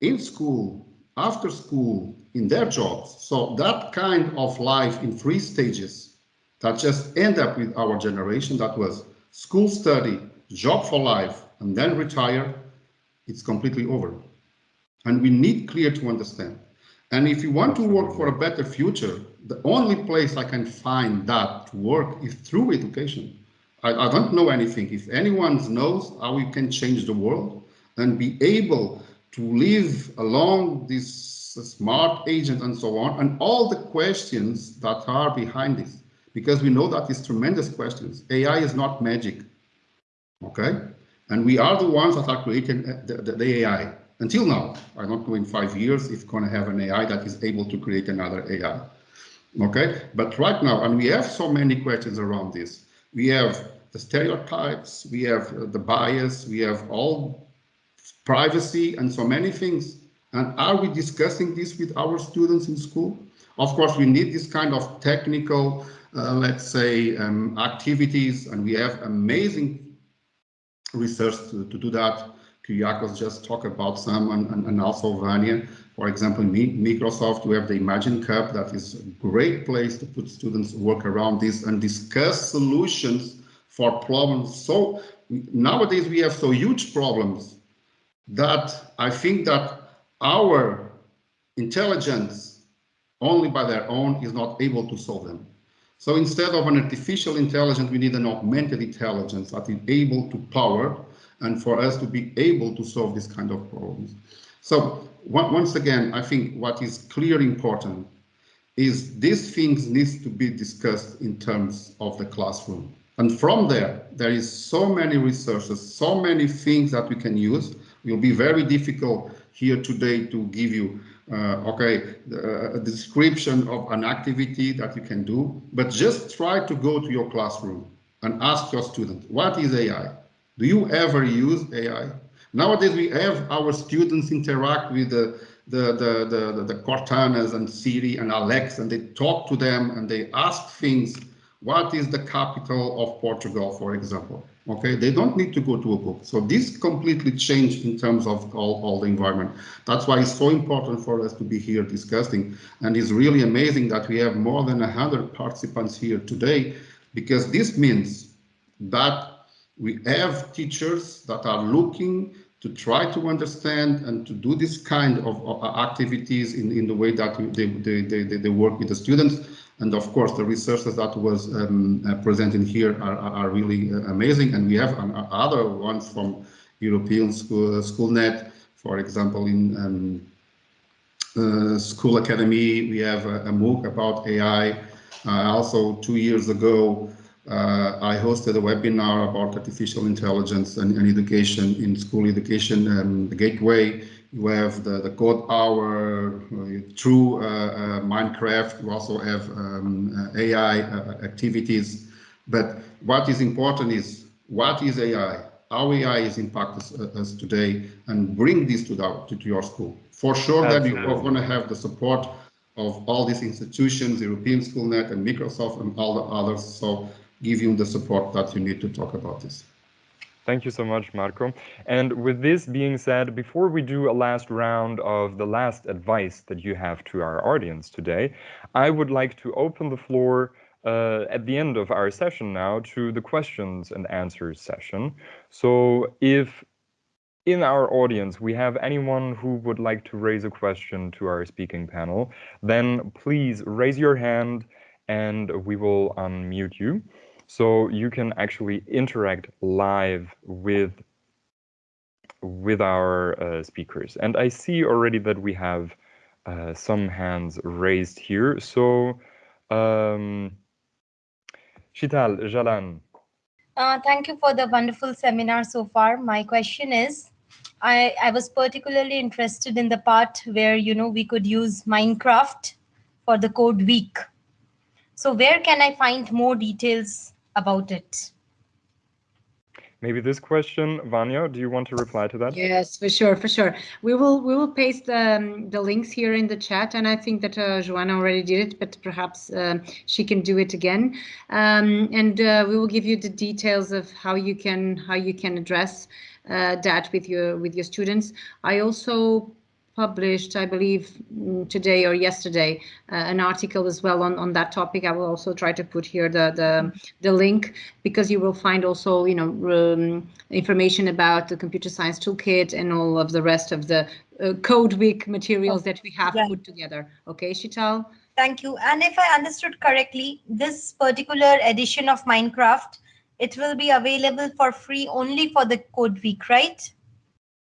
in school, after school, in their jobs. So that kind of life in three stages that just end up with our generation, that was school study, job for life, and then retire, it's completely over. And we need clear to understand and if you want to work for a better future, the only place I can find that to work is through education. I, I don't know anything. If anyone knows how we can change the world and be able to live along this smart agent and so on, and all the questions that are behind this, because we know that it's tremendous questions. AI is not magic, okay? And we are the ones that are creating the, the, the AI until now. I don't know in five years if going to have an AI that is able to create another AI. Okay, but right now, and we have so many questions around this. We have the stereotypes, we have the bias, we have all privacy and so many things. And are we discussing this with our students in school? Of course, we need this kind of technical, uh, let's say, um, activities, and we have amazing research to, to do that. Kyriakos just talked about some and, and, and also Vanya. For example, Microsoft, we have the Imagine Cup that is a great place to put students work around this and discuss solutions for problems. So nowadays we have so huge problems that I think that our intelligence only by their own is not able to solve them. So instead of an artificial intelligence, we need an augmented intelligence that is able to power and for us to be able to solve this kind of problems. So once again, I think what is clearly important is these things needs to be discussed in terms of the classroom. And from there, there is so many resources, so many things that we can use. It will be very difficult here today to give you, uh, okay, a description of an activity that you can do, but just try to go to your classroom and ask your student, what is AI? Do you ever use AI? Nowadays, we have our students interact with the, the, the, the, the Cortanas and Siri and Alex, and they talk to them and they ask things. What is the capital of Portugal, for example? Okay, they don't need to go to a book. So this completely changed in terms of all, all the environment. That's why it's so important for us to be here discussing. And it's really amazing that we have more than 100 participants here today, because this means that we have teachers that are looking to try to understand and to do this kind of, of activities in, in the way that they, they, they, they work with the students. And of course, the resources that was um, uh, presented here are, are really uh, amazing. And we have uh, other ones from European Schoolnet, for example, in um, uh, School Academy, we have a, a MOOC about AI. Uh, also, two years ago, uh, I hosted a webinar about artificial intelligence and, and education in school education the gateway. You have the, the code hour uh, through uh, uh, Minecraft. You also have um, uh, AI activities. But what is important is what is AI? How AI is impacting us, today and bring this to, the, to, to your school. For sure Absolutely. that you're going to have the support of all these institutions, European Schoolnet and Microsoft and all the others. So give you the support that you need to talk about this.
Thank you so much, Marco. And with this being said, before we do a last round of the last advice that you have to our audience today, I would like to open the floor uh, at the end of our session now to the questions and answers session. So if in our audience we have anyone who would like to raise a question to our speaking panel, then please raise your hand and we will unmute you. So you can actually interact live with with our uh, speakers. And I see already that we have uh, some hands raised here. So, um, Shital, Jalan.
Uh, thank you for the wonderful seminar so far. My question is, I, I was particularly interested in the part where, you know, we could use Minecraft for the code week. So where can I find more details about it.
Maybe this question, Vanya, do you want to reply to that?
Yes, for sure, for sure. We will we will paste the, um, the links here in the chat, and I think that uh, Joanna already did it, but perhaps uh, she can do it again. Um, and uh, we will give you the details of how you can how you can address uh, that with your with your students. I also published, I believe, mm, today or yesterday, uh, an article as well on, on that topic. I will also try to put here the the, the link because you will find also, you know, um, information about the computer science toolkit and all of the rest of the uh, code week materials that we have yeah. put together. Okay, Shital?
Thank you. And if I understood correctly, this particular edition of Minecraft, it will be available for free only for the code week, right?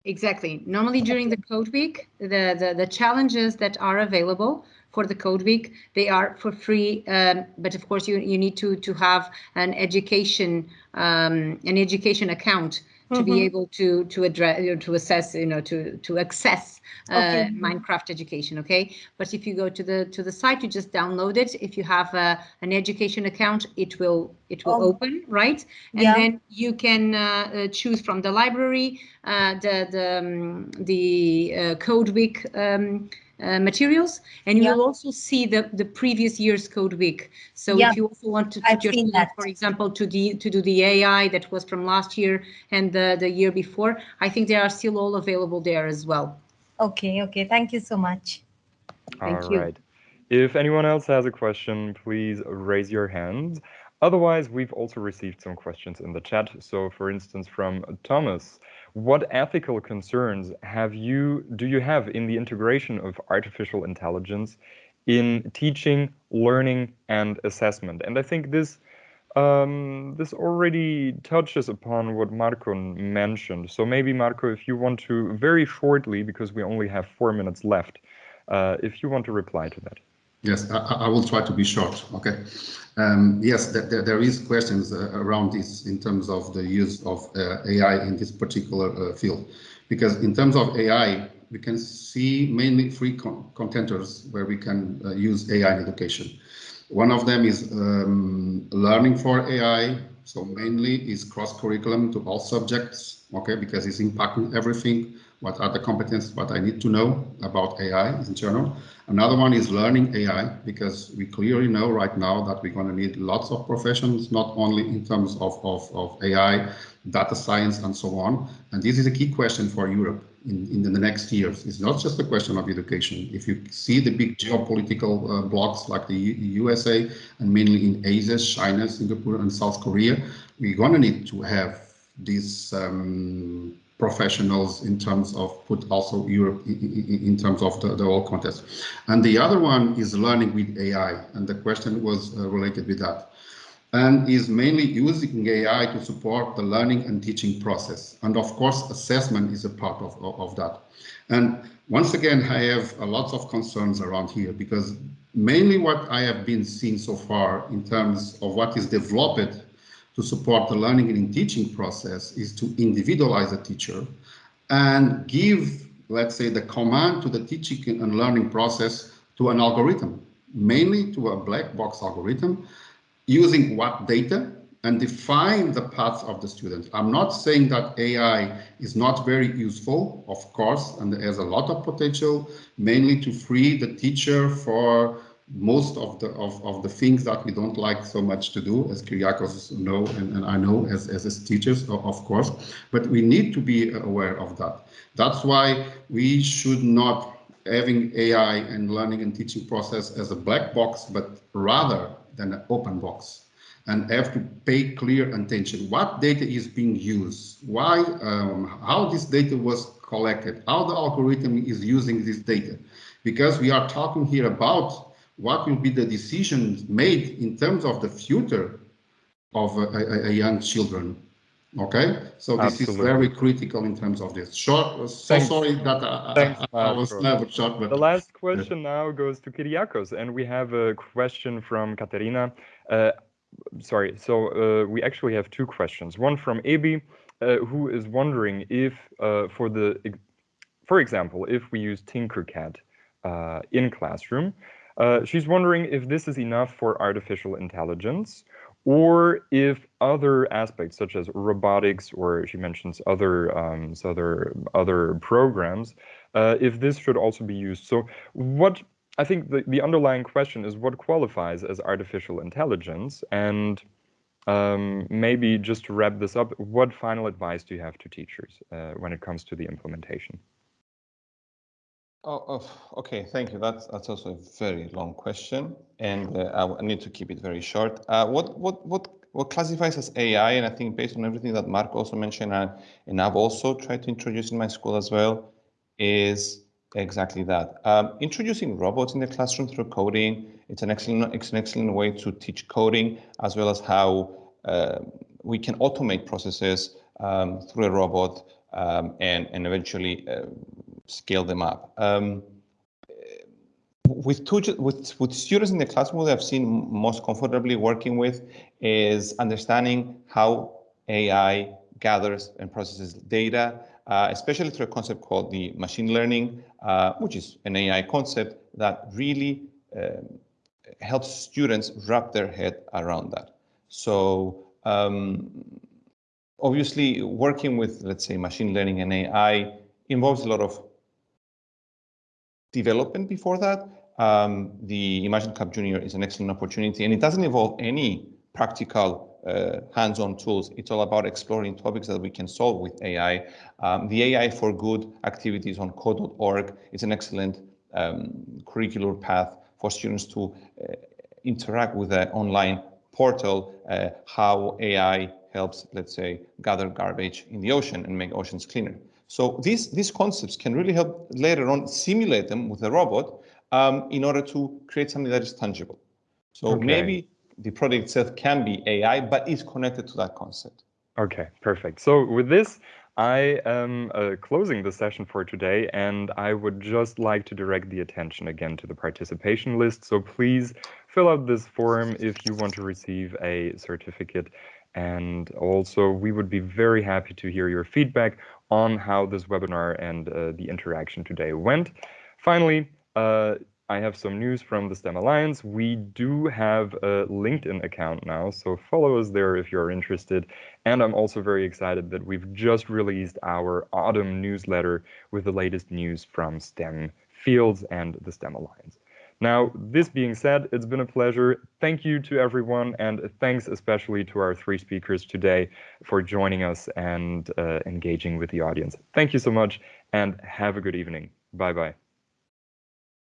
Exactly. Normally during the code week, the, the, the challenges that are available for the code week, they are for free. Um, but of course, you, you need to, to have an education, um, an education account to mm -hmm. be mm-hmm. able to to address you know, to assess you know to to access uh, okay. Minecraft education. Okay, but if you go to the to the site, you just download it. If you have uh, an education account, it will it will oh. open right, and yeah. then you can uh, uh choose from the library uh, the the um, the uh, Code Week. Um, uh, materials and you yeah. will also see the the previous year's code week. So yeah. if you also want to put your student, for example to the to do the ai that was from last year and the the year before i think they are still all available there as well.
Okay okay. Thank you so much.
Thank all you. right. If anyone else has a question please raise your hand. Otherwise we've also received some questions in the chat. So for instance from thomas what ethical concerns have you do you have in the integration of artificial intelligence in teaching, learning, and assessment? And I think this um, this already touches upon what Marco mentioned. So maybe Marco, if you want to very shortly, because we only have four minutes left, uh, if you want to reply to that.
Yes, I, I, will try to be short. Okay. Um, yes, there, there is questions uh, around this in terms of the use of uh, AI in this particular uh, field, because in terms of AI, we can see mainly three con contenders where we can uh, use AI in education. One of them is um, learning for AI. So mainly is cross curriculum to all subjects. Okay, because it's impacting everything what are the competencies, what I need to know about AI in general. Another one is learning AI, because we clearly know right now that we're going to need lots of professions, not only in terms of, of, of AI, data science, and so on. And this is a key question for Europe in, in the next years. It's not just a question of education. If you see the big geopolitical uh, blocks like the U USA and mainly in Asia, China, Singapore, and South Korea, we're going to need to have these um, professionals in terms of put also Europe in, terms of the, the whole context. And the other one is learning with AI. And the question was uh, related with that. And is mainly using AI to support the learning and teaching process. And of course, assessment is a part of, of, of that. And once again, I have a lot of concerns around here because mainly what I have been seeing so far in terms of what is developed to support the learning and teaching process is to individualize the teacher and give, let's say, the command to the teaching and learning process to an algorithm, mainly to a black box algorithm, using what data and define the path of the student. I'm not saying that AI is not very useful, of course, and there's a lot of potential, mainly to free the teacher for most of the of, of the things that we don't like so much to do, as Kyriakos know and, and I know as, as, as teachers, of course, but we need to be aware of that. That's why we should not having AI and learning and teaching process as a black box, but rather than an open box and have to pay clear attention. What data is being used? Why, um, how this data was collected? How the algorithm is using this data? Because we are talking here about what will be the decisions made in terms of the future of a, a, a young children. Okay, so this Absolutely. is very critical in terms of this. Short, so Thanks. sorry that I, Thanks, I, I was never short. But
the last question now goes to Kyriakos, and we have a question from Katerina. Uh, sorry, so uh, we actually have two questions. One from Ebi, uh, who is wondering if, uh, for the, for example, if we use Tinkercad uh, in classroom, uh, she's wondering if this is enough for artificial intelligence, or if other aspects such as robotics, or she mentions other um, other other programs, uh, if this should also be used. So, what I think the, the underlying question is what qualifies as artificial intelligence? And um, maybe just to wrap this up, what final advice do you have to teachers uh, when it comes to the implementation?
Oh, oh, okay, thank you. That's that's also a very long question, and uh, I need to keep it very short. Uh, what what what what classifies as AI? And I think based on everything that Mark also mentioned, and, and I've also tried to introduce in my school as well, is Exactly that. Um, introducing robots in the classroom through coding, it's an excellent, it's an excellent way to teach coding as well as how uh, we can automate processes um, through a robot um, and, and eventually uh, scale them up. Um, with, two, with, with students in the classroom, what I've seen most comfortably working with is understanding how AI gathers and processes data uh, especially through a concept called the machine learning, uh, which is an AI concept that really um, helps students wrap their head around that. So um, obviously working with, let's say, machine learning and AI involves a lot of development before that. Um, the Imagine Cup Junior is an excellent opportunity and it doesn't involve any practical uh, hands-on tools. It's all about exploring topics that we can solve with AI. Um, the AI for Good activities on code.org is an excellent um, curricular path for students to uh, interact with the online portal, uh, how AI helps, let's say, gather garbage in the ocean and make oceans cleaner. So these, these concepts can really help later on simulate them with a robot um, in order to create something that is tangible. So okay. maybe the product itself can be AI, but is connected to that concept.
Okay, perfect. So with this, I am uh, closing the session for today, and I would just like to direct the attention again to the participation list. So please fill out this form if you want to receive a certificate. And also, we would be very happy to hear your feedback on how this webinar and uh, the interaction today went. Finally, uh, I have some news from the STEM Alliance. We do have a LinkedIn account now, so follow us there if you're interested. And I'm also very excited that we've just released our autumn newsletter with the latest news from STEM fields and the STEM Alliance. Now, this being said, it's been a pleasure. Thank you to everyone, and thanks especially to our three speakers today for joining us and uh, engaging with the audience. Thank you so much, and have a good evening. Bye-bye.